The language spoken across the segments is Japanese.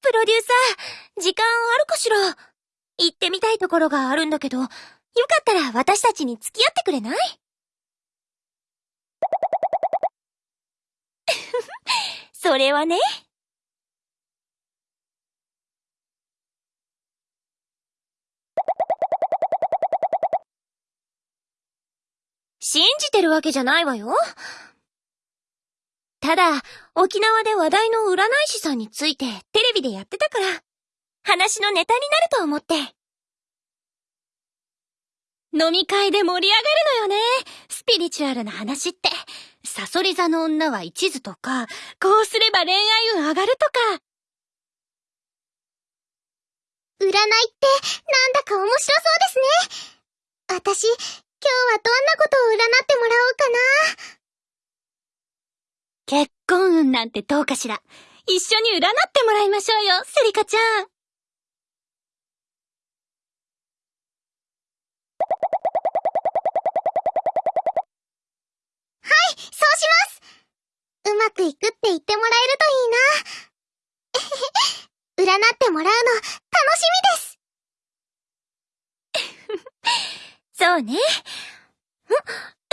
プロデューサー。時間あるかしら？行ってみたいところがあるんだけど、よかったら私たちに付き合ってくれない？それはね。信じてるわけじゃないわよ。ただ、沖縄で話題の占い師さんについてテレビでやってたから、話のネタになると思って。飲み会で盛り上がるのよね。スピリチュアルな話って。サソリ座の女は一途とか、こうすれば恋愛運上がるとか。占いってなんだか面白そうですね。私、今日はどんなことを占ってもらおうかな。結婚運なんてどうかしら。一緒に占ってもらいましょうよ、セリカちゃん。はい、そうしますうまくいくって言ってもらえるといいな。占ってもらうの、楽しみです そうね。ん？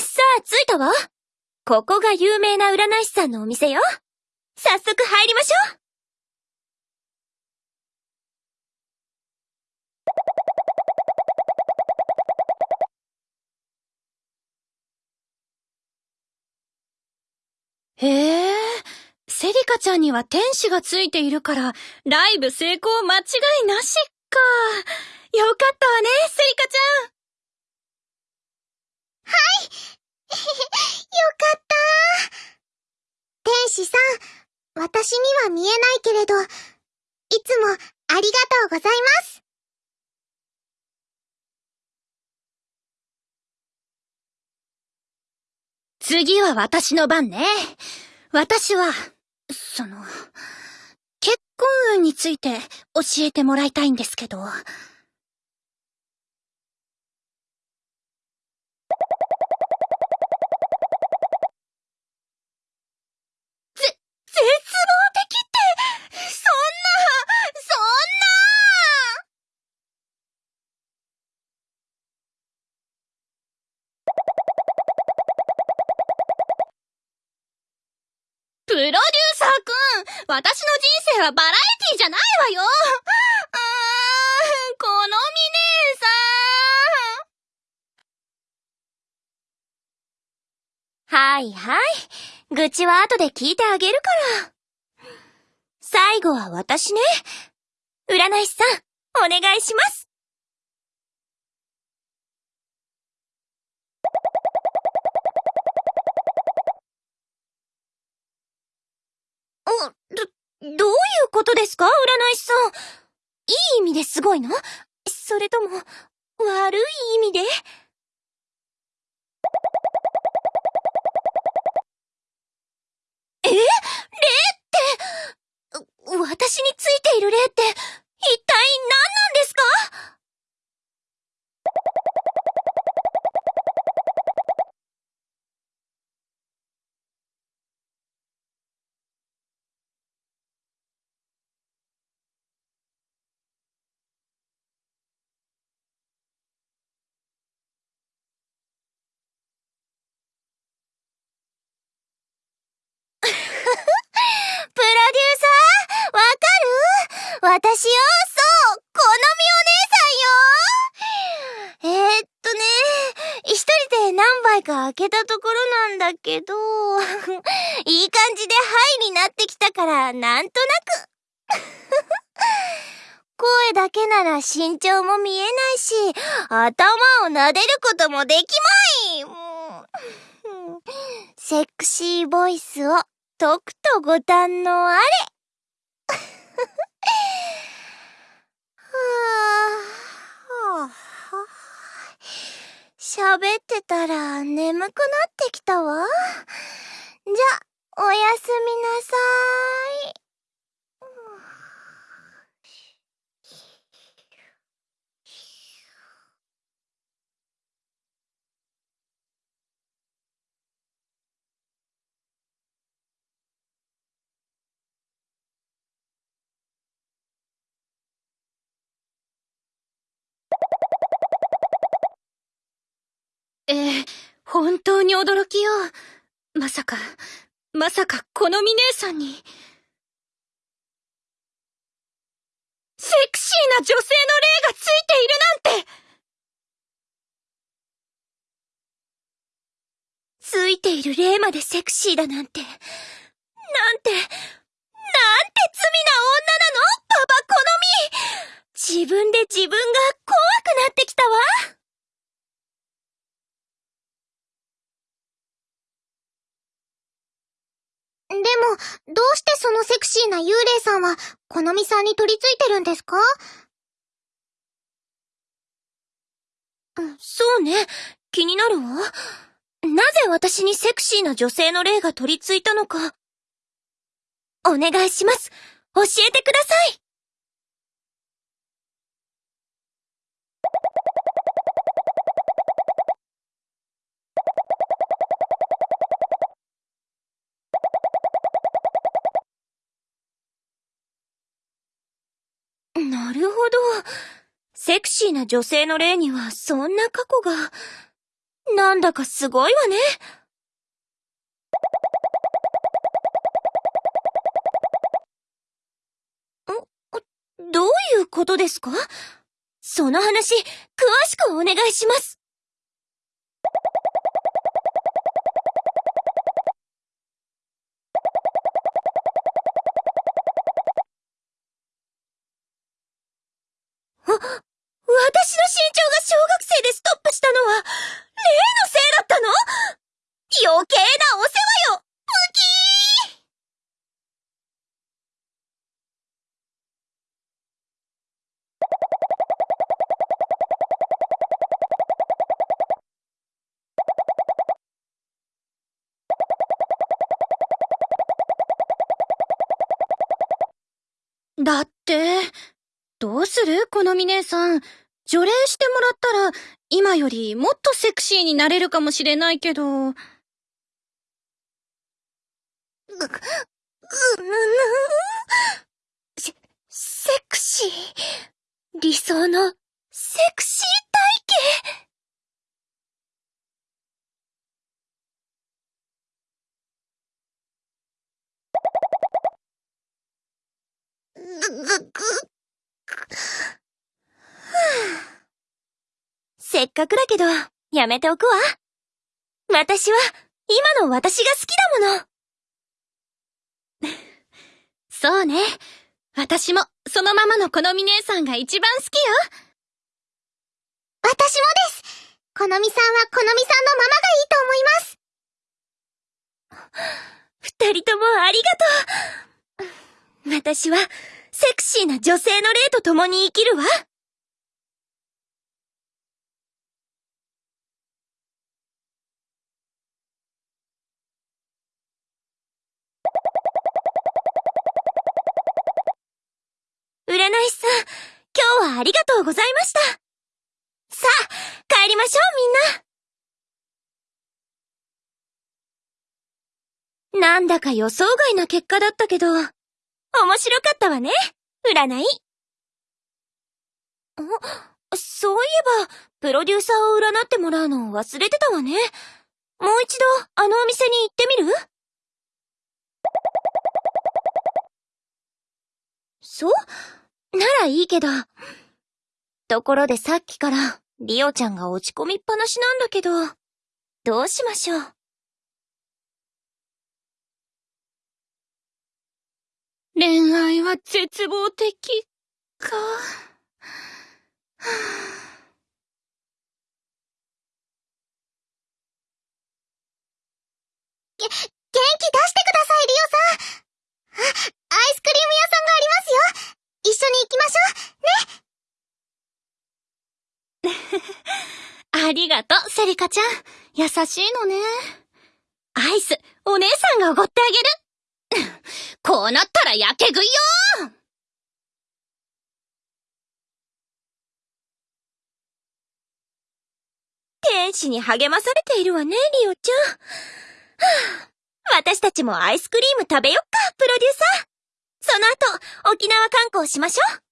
さあ、着いたわ。ここが有名な占い師さんのお店よ。早速入りましょう。へえ、セリカちゃんには天使がついているから、ライブ成功間違いなしか。よかったわね、セリカちゃん。私には見えないけれど、いつもありがとうございます。次は私の番ね。私は、その、結婚運について教えてもらいたいんですけど。絶望的って、そんな、そんなプロデューサーくん、私の人生はバラエティじゃないわよ。うーん、このみ姉さん。はいはい。愚痴は後で聞いてあげるから。最後は私ね。占い師さん、お願いします。ど、どういうことですか？占い師さん。いい意味ですごいの？それとも、悪い意味で？え？霊って、私についている霊って、開けたところなんだけど、いい感じでハイになってきたから、なんとなく。声だけなら身長も見えないし、頭を撫でることもできまい セクシーボイスをとくとご堪能あれ喋ってたら眠くなってきたわ。じゃ、おやすみなさーい。ええ、本当に驚きよ。まさか、まさか、このみ姉さんに。セクシーな女性の霊がついているなんてついている霊までセクシーだなんて。なんて、なんて罪な女なの？パパ好み自分で自分が怖くなってきたわでも、どうしてそのセクシーな幽霊さんは、このみさんに取り付いてるんですか？そうね。気になるわ。なぜ私にセクシーな女性の霊が取り付いたのか。お願いします。教えてください。なるほど。セクシーな女性の霊にはそんな過去が。なんだかすごいわね。どういうことですか？その話、詳しくお願いします。私の身長が小学生でストップしたのは、例のせいだったの？余計なお世話よ！ムキー。だって、どうする？このみ姉さん。除霊してもらったら、今よりもっとセクシーになれるかもしれないけど。う、うぬぬ。セ、セクシー。理想の、セクシー体型。ぐ、ぐ、ぐ。せっかくだけど、やめておくわ。私は、今の私が好きだもの。そうね。私も、そのままのこのみ姉さんが一番好きよ。私もです。このみさんはこのみさんのままがいいと思います。二人ともありがとう。私は、セクシーな女性の霊と共に生きるわ。占い師さん、今日はありがとうございました。さあ、帰りましょうみんな。なんだか予想外な結果だったけど、面白かったわね、占い。そういえば、プロデューサーを占ってもらうのを忘れてたわね。もう一度、あのお店に行ってみる？そう？ならいいけど。ところでさっきから、リオちゃんが落ち込みっぱなしなんだけど、どうしましょう？恋愛は絶望的か。げ、元気出してください、リオさんアイスクリーム屋さんがありますよ一緒に行きましょうね ありがとう、セリカちゃん。優しいのね。アイス、お姉さんがおごってあげる。こうなったらやけ食いよ天使に励まされているわね、リオちゃん。はあ、私たちもアイスクリーム食べよっか、プロデューサー。その後、沖縄観光しましょう。